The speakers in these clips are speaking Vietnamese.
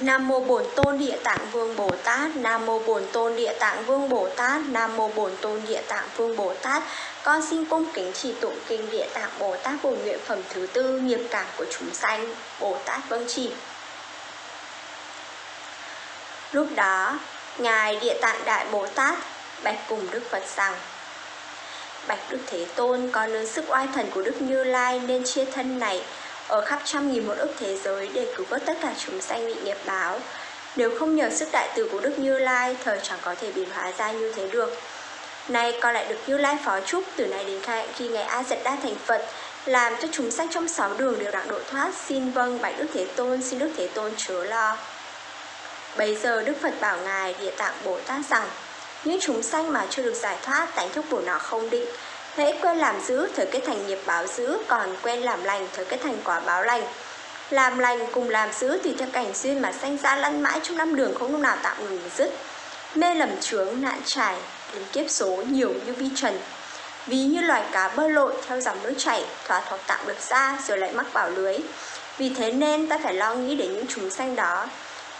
Nam mô Bổn Tôn Địa Tạng Vương Bồ Tát, Nam mô Bổn Tôn Địa Tạng Vương Bồ Tát, Nam mô Bổn Tôn Địa Tạng Vương Bồ Tát. Con xin cung kính chỉ tụng kinh Địa Tạng Bồ Tát bổn nguyện phẩm thứ tư nghiệp cảm của chúng sanh. Bồ Tát vâng chỉ. Lúc đó, Ngài Địa Tạng Đại Bồ Tát bạch cùng Đức Phật rằng Bạch Đức Thế Tôn, con lớn sức oai thần của Đức Như Lai nên chia thân này ở khắp trăm nghìn một ức thế giới để cứu vớt tất cả chúng sanh bị nghiệp báo. Nếu không nhờ sức đại từ của Đức Như Lai, thời chẳng có thể biến hóa ra như thế được. Nay con lại được Như Lai phó chúc từ nay đến khai khi ngày A Dật Đa thành Phật, làm cho chúng sanh trong sáu đường đều đặng độ thoát. Xin vâng Bạch Đức Thế Tôn, xin Đức Thế Tôn chớ lo. Bây giờ Đức Phật bảo Ngài Địa Tạng Bồ Tát rằng, những chúng sanh mà chưa được giải thoát, tánh thức của nó không định, hễ quen làm dữ thời kết thành nghiệp báo dữ, còn quen làm lành thời kết thành quả báo lành. Làm lành cùng làm dữ thì theo cảnh duyên mà sanh ra lăn mãi trong năm đường không lúc nào tạm ngừng dứt. Mê lầm chướng, nạn trải, đến kiếp số nhiều như vi trần. Ví như loài cá bơi lội theo dòng nước chảy, thỏa thoạt tạm được ra rồi lại mắc vào lưới. Vì thế nên ta phải lo nghĩ đến những chúng sanh đó.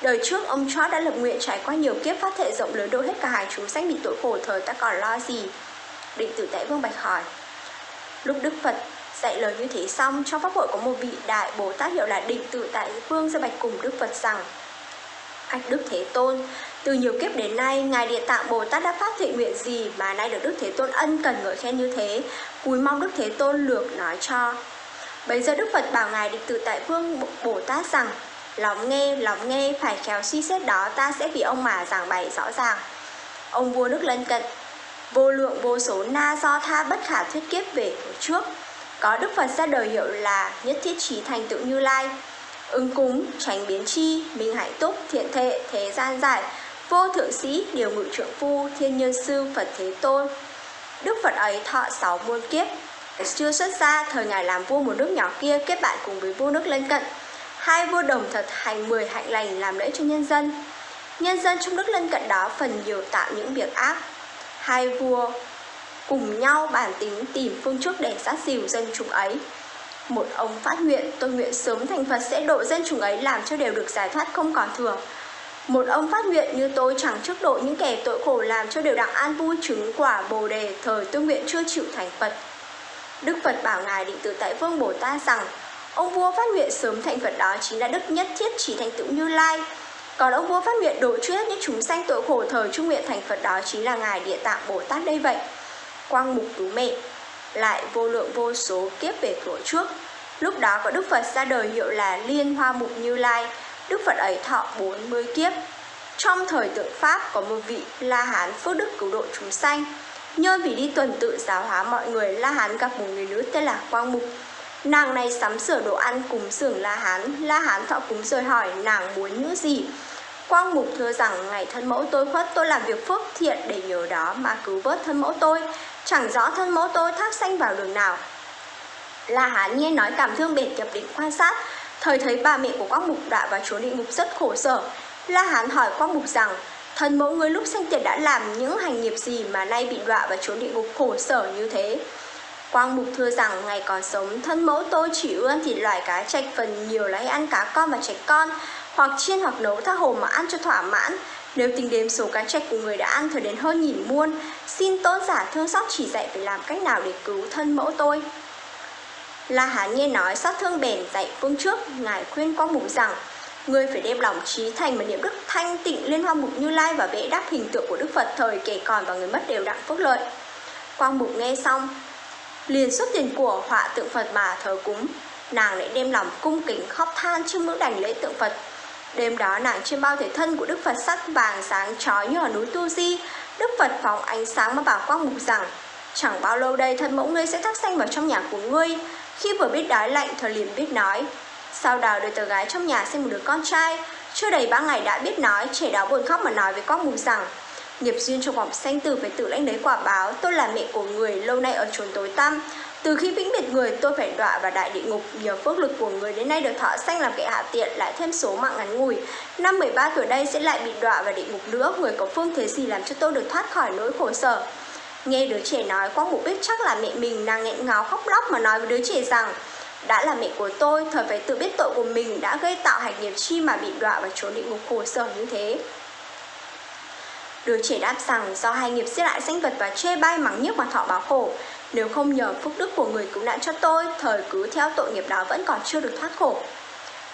Đời trước ông chó đã lập nguyện trải qua nhiều kiếp phát thệ rộng lớn độ hết cả hàng chúng sách bị tội khổ thời ta còn lo gì. Định tử tại vương bạch hỏi. Lúc Đức Phật dạy lời như thế xong, trong pháp hội có một vị đại Bồ Tát hiệu là định tự tại vương ra bạch cùng Đức Phật rằng Ách Đức Thế Tôn, từ nhiều kiếp đến nay, Ngài Địa Tạng Bồ Tát đã phát thệ nguyện gì mà nay được Đức Thế Tôn ân cần ngợi khen như thế, cúi mong Đức Thế Tôn lược nói cho. Bây giờ Đức Phật bảo Ngài Định Tự Tại Vương Bồ Tát rằng, lòng nghe, lòng nghe, phải khéo suy xét đó ta sẽ vì ông mà giảng bày rõ ràng. Ông vua nước lân cận, vô lượng vô số na do tha bất khả thuyết kiếp về trước. Có Đức Phật ra đời hiệu là nhất thiết trí thành tựu như lai, ứng cúng, tránh biến chi, minh hạnh túc, thiện thệ, thế gian giải, vô thượng sĩ, điều ngự trượng phu, thiên nhân sư, Phật Thế Tôn. Đức Phật ấy thọ sáu muôn kiếp, chưa xuất ra, thời ngài làm vua một nước nhỏ kia kết bạn cùng với vua nước lân cận. Hai vua đồng thật hành mười hạnh lành làm lễ cho nhân dân. Nhân dân trong nước lân cận đó phần nhiều tạo những việc ác. Hai vua cùng nhau bản tính tìm phương trước để sát dìu dân chúng ấy. Một ông phát nguyện, tôi nguyện sớm thành Phật sẽ độ dân chúng ấy làm cho đều được giải thoát không còn thừa. Một ông phát nguyện như tôi chẳng trước độ những kẻ tội khổ làm cho đều đặng an vui chứng quả bồ đề thời tôi nguyện chưa chịu thành Phật. Đức Phật bảo Ngài định tự tại Vương Bồ Tát rằng Ông vua phát nguyện sớm thành Phật đó chính là đức nhất thiết chỉ thành tựu Như Lai. Còn ông vua phát nguyện độ trước những chúng sanh tội khổ thời trung nguyện thành Phật đó chính là Ngài Địa Tạng Bồ Tát đây vậy. Quang Mục Tú Mẹ lại vô lượng vô số kiếp về thuở trước. Lúc đó có Đức Phật ra đời hiệu là Liên Hoa Mục Như Lai. Đức Phật ấy thọ 40 kiếp. Trong thời tượng Pháp có một vị La Hán phước đức cứu độ chúng sanh. Nhân vì đi tuần tự giáo hóa mọi người, La Hán gặp một người nữ tên là Quang Mục. Nàng này sắm sửa đồ ăn cúng dường La Hán. La Hán thọ cúng rồi hỏi, nàng muốn nữ gì. Quang Mục thưa rằng, ngày thân mẫu tôi khuất, tôi làm việc phước thiện để nhờ đó mà cứu vớt thân mẫu tôi. Chẳng rõ thân mẫu tôi thác sanh vào đường nào. La Hán nghe nói cảm thương bệt nhập định quan sát. Thời thấy bà mẹ của Quang Mục đã vào chúa địa ngục rất khổ sở. La Hán hỏi Quang Mục rằng, thân mẫu người lúc sanh tiền đã làm những hành nghiệp gì mà nay bị đọa vào chúa địa ngục khổ sở như thế. Quang Mục thưa rằng ngày còn sống, thân mẫu tôi chỉ ưa ăn thịt loài cá trạch phần nhiều là hay ăn cá con và trạch con, hoặc chiên hoặc nấu tha hồ mà ăn cho thỏa mãn. Nếu tính đếm số cá trạch của người đã ăn thời đến hơn nghìn muôn. Xin tôn giả thương xót chỉ dạy phải làm cách nào để cứu thân mẫu tôi? La Hán nghe nói, xót thương bền dạy phương trước. Ngài khuyên Quang Mục rằng, người phải đem lòng trí thành mà niệm đức thanh tịnh liên hoa mục như lai và vẽ đáp hình tượng của đức phật thời kể còn và người mất đều đặng phước lợi. Quang mục nghe xong liền xuất tiền của họa tượng Phật mà thờ cúng. Nàng lại đem lòng cung kính khóc than trước ngưỡng đảnh lễ tượng Phật. Đêm đó nàng trên bao thể thân của Đức Phật sắc vàng sáng chói như ở núi Tu Di. Đức Phật phóng ánh sáng mà bảo quang mục rằng Chẳng bao lâu đây thân mẫu ngươi sẽ thắc xanh vào trong nhà của ngươi. Khi vừa biết đói lạnh Thờ liền biết nói. Sau đó đời tờ gái trong nhà sinh một đứa con trai. Chưa đầy ba ngày đã biết nói, trẻ đó buồn khóc mà nói với quang mục rằng Nghiệp duyên trong vòng sanh tử phải tự lãnh lấy quả báo. Tôi là mẹ của người lâu nay ở chốn tối tăm. Từ khi vĩnh biệt người tôi phải đọa vào đại địa ngục. Nhờ phước lực của người đến nay được thọ sanh làm kẻ hạ tiện Lại thêm số mạng ngắn ngủi. Năm 13 tuổi đây sẽ lại bị đọa vào địa ngục nữa. Người có phương thế gì làm cho tôi được thoát khỏi nỗi khổ sở? Nghe đứa trẻ nói Quang Mục biết chắc là mẹ mình. Đang nghẹn ngào khóc lóc mà nói với đứa trẻ rằng đã là mẹ của tôi, thời phải tự biết tội của mình. Đã gây tạo hành nghiệp chi mà bị đọa vào chốn địa ngục khổ sở như thế. Đứa trẻ đáp rằng do hai nghiệp giết lại sinh vật và chê bai mắng nhức mà thọ báo khổ. Nếu không nhờ phúc đức của người cứu nạn cho tôi, thời cứ theo tội nghiệp đó vẫn còn chưa được thoát khổ.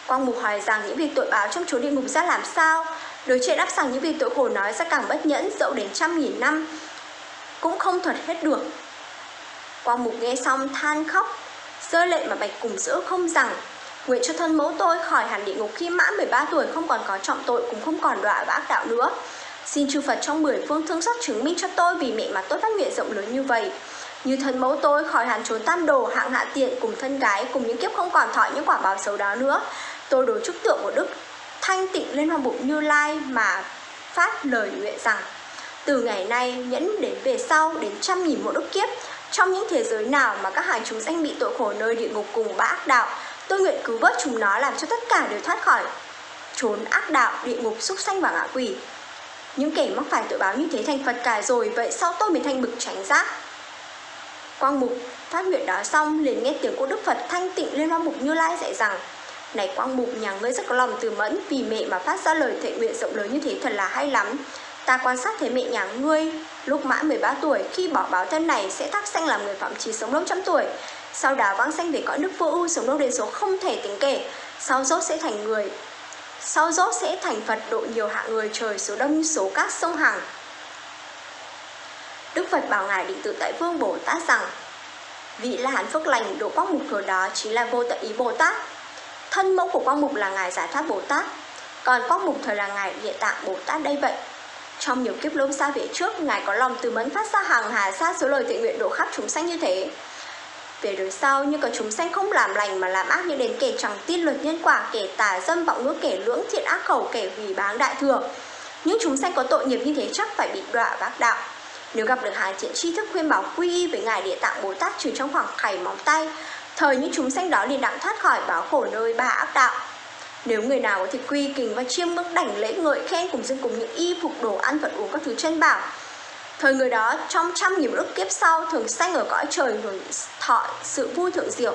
Quang Mục hỏi rằng những việc tội báo trong chốn địa ngục ra làm sao? Đứa trẻ đáp rằng những việc tội khổ nói ra càng bất nhẫn dẫu đến trăm nghìn năm cũng không thuật hết được. Quang Mục nghe xong than khóc, rơi lệ mà bạch cùng giữa không rằng Nguyện cho thân mẫu tôi khỏi hẳn địa ngục khi mãn 13 tuổi không còn có trọng tội cũng không còn đọa và ác đạo nữa. Xin chư Phật trong mười phương thương xót chứng minh cho tôi vì mẹ mà tôi phát nguyện rộng lớn như vậy. Như thân mẫu tôi, khỏi hẳn trốn tam đồ hạng hạ tiện cùng thân gái, cùng những kiếp không còn thọ những quả báo xấu đó nữa. Tôi đối chúc tượng của Đức thanh tịnh lên hoàng bụng như lai mà phát lời nguyện rằng, từ ngày nay, nhẫn đến về sau, đến trăm nghìn một ức kiếp, trong những thế giới nào mà các hàng chúng sanh bị tội khổ nơi địa ngục cùng ba ác đạo, tôi nguyện cứu vớt chúng nó làm cho tất cả đều thoát khỏi trốn ác đạo, địa ngục, súc sanh và ngạ quỷ những kẻ mắc phải tội báo như thế thành phật cả rồi, vậy sao tôi mới thành bực tránh giác quang mục phát nguyện đó xong, liền nghe tiếng của đức phật thanh tịnh lên hoa mục như lai dạy rằng, này quang mục, nhà ngươi rất có lòng từ mẫn, vì mẹ mà phát ra lời thệ nguyện rộng lớn như thế thật là hay lắm Ta quan sát thấy mẹ nhà ngươi, lúc mãn 13 tuổi, khi bỏ báo thân này, sẽ thác sanh làm người phạm trí sống lâu trăm tuổi. Sau đó vãng sanh về cõi nước vô ưu, sống lâu đến số không thể tính kể. Sau rốt sẽ thành người sau dốt sẽ thành Phật độ nhiều hạng người trời số đông như số các sông Hằng. Đức Phật bảo Ngài Định Tự Tại Vương Bồ Tát rằng Vị La Hán Phước Lành độ quang mục thừa đó chính là vô tận ý Bồ Tát. Thân mẫu của quang mục là Ngài Giải Thoát Bồ Tát, còn quang mục thời là Ngài Địa Tạng Bồ Tát đây vậy. Trong nhiều kiếp lâu xa về trước, Ngài có lòng từ mẫn phát ra hàng hà xa số lời thiện nguyện độ khắp chúng sanh như thế. Về đời sau, như có chúng sanh không làm lành mà làm ác như đến kẻ chẳng tin luật nhân quả, kẻ tà dâm vọng ngữ, kẻ lưỡng thiện ác khẩu, kẻ hủy báng đại thừa. Những chúng sanh có tội nghiệp như thế chắc phải bị đọa vác đạo. Nếu gặp được hàng thiện tri thức khuyên bảo quy y với Ngài Địa Tạng Bồ Tát trừ trong khoảng khảy móng tay, thời những chúng sanh đó liền đặng thoát khỏi báo khổ nơi ba ác đạo. Nếu người nào có thể quy kính và chiêm ngưỡng đảnh lễ ngợi khen cùng dân cùng những y phục đồ ăn vật uống các thứ chân bảo Thời người đó trong trăm nghìn ức kiếp sau thường sanh ở cõi trời hưởng thọ sự vui thượng diệu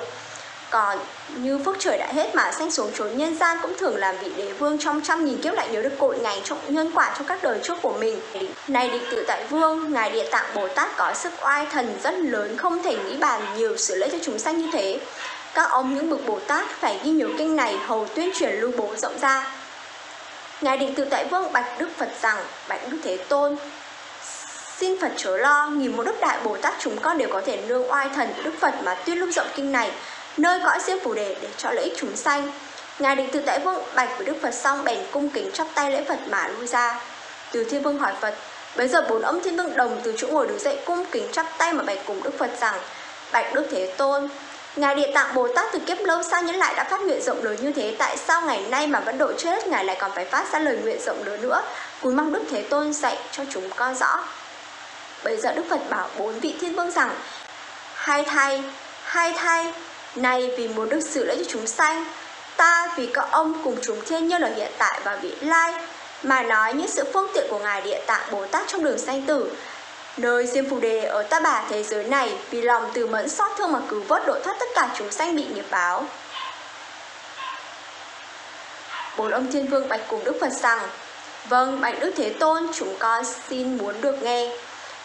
còn như phước trời đã hết mà sanh xuống chốn nhân gian cũng thường làm vị đế vương trong trăm nghìn kiếp lại nhớ được cội ngày trong nhân quả trong các đời trước của mình. Này định tự tại vương, ngài địa tạng Bồ Tát có sức oai thần rất lớn không thể nghĩ bàn nhiều sự lễ cho chúng sanh như thế. Các ông những bậc Bồ Tát phải ghi nhớ kinh này hầu tuyên truyền lưu bố rộng ra. Ngài định tự tại vương bạch Đức Phật rằng, bạch Đức Thế Tôn, Xin Phật chớ lo, nghìn một đức đại Bồ Tát chúng con đều có thể nương oai thần của Đức Phật mà tuyên lưu rộng kinh này, nơi cõi diêm phù đề để cho lợi ích chúng sanh. Ngài định tự tại vương bạch với Đức Phật xong bèn cung kính chắp tay lễ Phật mà lui ra. Từ Thiên Vương hỏi Phật, bây giờ bốn ông Thiên Vương đồng từ chỗ ngồi đứng dậy cung kính chắp tay mà bạch cùng Đức Phật rằng, bạch Đức Thế Tôn, Ngài Địa Tạng Bồ Tát từ kiếp lâu xa nhẫn lại đã phát nguyện rộng lớn như thế Tại sao ngày nay mà vẫn độ chết Ngài lại còn phải phát ra lời nguyện rộng lớn nữa Cúi mong Đức Thế Tôn dạy cho chúng con rõ Bây giờ Đức Phật bảo bốn vị thiên vương rằng Hai thay, hai thay Này vì muốn được sự lễ cho chúng sanh Ta vì các ông cùng chúng thiên nhân ở hiện tại và vị lai Mà nói những sự phương tiện của Ngài Địa Tạng Bồ Tát trong đường sanh tử Nơi Diêm Phù Đề ở ta bà thế giới này vì lòng từ mẫn xót thương mà cứu vớt độ thoát tất cả chúng sanh bị nghiệp báo. Bốn ông thiên vương bạch cùng Đức Phật rằng Vâng, bạch Đức Thế Tôn, chúng con xin muốn được nghe.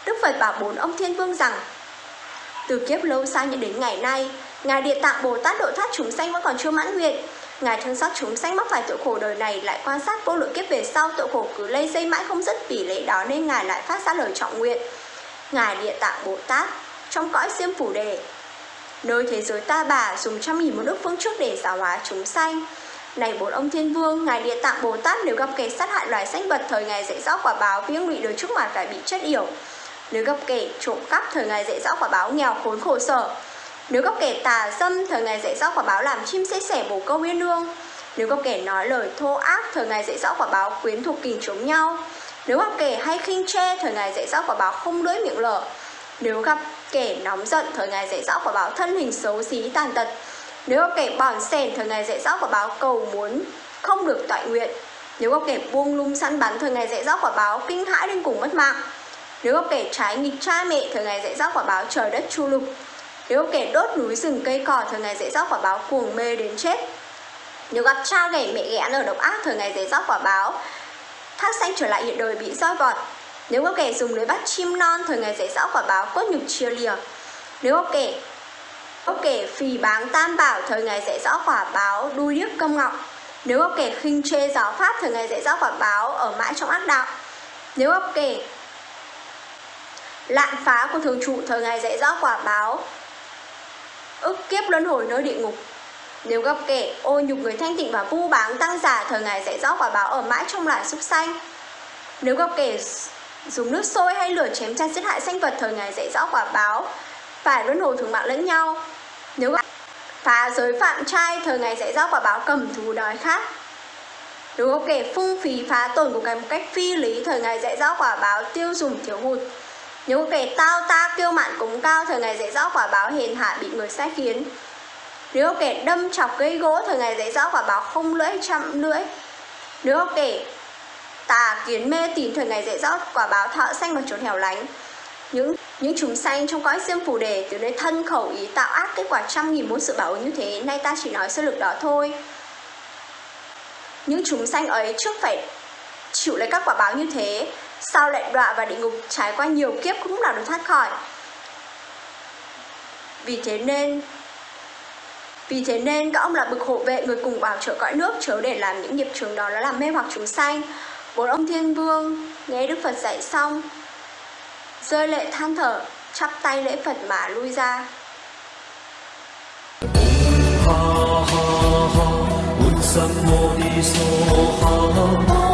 Đức Phật bảo bốn ông thiên vương rằng Từ kiếp lâu xa như đến ngày nay, Ngài Địa Tạng Bồ Tát độ thoát chúng sanh vẫn còn chưa mãn nguyện. Ngài thương xót chúng sanh mắc phải tội khổ đời này lại quan sát vô lượng kiếp về sau tội khổ cứ lây dây mãi không dứt vì lẽ đó nên Ngài lại phát ra lời trọng nguyện. Ngài Địa Tạng Bồ Tát trong cõi Diêm phủ đề nơi thế giới ta bà dùng trăm nghìn một đức phương trước để giáo hóa chúng sanh này bốn ông thiên vương ngài địa tạng bồ tát nếu gặp kẻ sát hại loài sinh vật thời ngài dạy rõ quả báo viếng lụy đời trước mà phải bị chết yểu nếu gặp kẻ trộm cắp thời ngày dạy rõ quả báo nghèo khốn khổ sở nếu gặp kẻ tà dâm thời ngày dạy rõ quả báo làm chim xế sẻ bổ câu uyên ương nếu gặp kẻ nói lời thô ác thời ngày dạy rõ quả báo quyến thuộc kình chống nhau nếu gặp kẻ hay khinh tre thời ngày dạy rõ quả báo không lưỡi miệng lở. Nếu gặp kẻ nóng giận, thời ngày dạy rõ quả báo thân hình xấu xí tàn tật. Nếu gặp kẻ bòn sèn, thời ngày dạy rõ quả báo cầu muốn không được toại nguyện. Nếu gặp kẻ buông lung săn bắn, thời ngày dạy rõ quả báo kinh hãi đến cùng mất mạng. Nếu có kẻ trái nghịch cha mẹ, thời ngày dạy dỗ quả báo trời đất chu lục. Nếu có kẻ đốt núi rừng cây cỏ, thời ngày dạy dỗ quả báo cuồng mê đến chết. Nếu gặp cha ghẻ mẹ ghẻ ở độc ác, thời ngày dạy dỗ quả báo thác xanh trở lại hiện đời bị roi vọt. Nếu có kẻ dùng lưới bắt chim non, thời ngày dạy dỗ quả báo cốt nhục chia lìa. Nếu có kẻ có kẻ phì báng tam bảo, thời ngày dạy rõ quả báo đuôi điếc công ngọc. Nếu có kẻ khinh chê giáo pháp, thời ngày dạy rõ quả báo ở mãi trong ác đạo. Nếu có kẻ lạn phá của thường trụ thời ngày dạy rõ quả báo. Ức kiếp luân hồi nơi địa ngục. Nếu gặp kẻ ô nhục người thanh tịnh và vu báng tăng giả thời ngày dạy rõ quả báo ở mãi trong loài súc sanh. Nếu gặp kẻ dùng nước sôi hay lửa chém chăn giết hại sinh vật thời ngày dạy rõ quả báo, phải luân hồi thường mạng lẫn nhau. Nếu gặp phá giới phạm trai thời ngày dạy rõ quả báo cầm thú đói khát. Nếu gặp kẻ phung phí phá tổn của cái một cách phi lý thời ngày dạy rõ quả báo tiêu dùng thiếu hụt những kẻ tao ta kiêu mạn cúng cao, thời ngày dạy rõ quả báo hiền hạ bị người sai khiến. Nếu kẻ đâm chọc gây gỗ, thời ngày dạy rõ quả báo không lưỡi chậm lưỡi. Nếu kẻ tà kiến mê tín, thời ngày dạy rõ quả báo thọ xanh và trốn hẻo lánh. Những những chúng sanh trong cõi xiêm phù đề, từ nơi thân khẩu ý tạo ác, kết quả trăm nghìn muôn sự bảo như thế, nay ta chỉ nói sơ lược đó thôi. Những chúng sanh ấy trước phải chịu lấy các quả báo như thế sau lại đọa vào địa ngục? Trải qua nhiều kiếp cũng lúc nào được thoát khỏi. Vì thế nên, vì thế nên các ông là bực hộ vệ người cùng bảo trợ cõi nước, chớ để làm những nghiệp trường đó là làm mê hoặc chúng sanh. Bốn ông thiên vương, nghe đức phật dạy xong, rơi lệ than thở, chắp tay lễ phật mà lui ra. Ha ha ha.